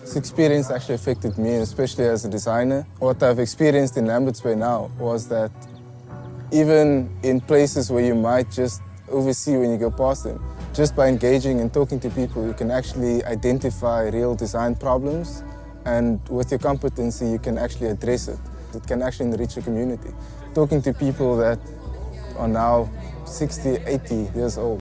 This experience actually affected me, especially as a designer. What I've experienced in Lambert's Bay now was that even in places where you might just oversee when you go past them, just by engaging and talking to people, you can actually identify real design problems and with your competency, you can actually address it. It can actually enrich the community. Talking to people that are now 60, 80 years old.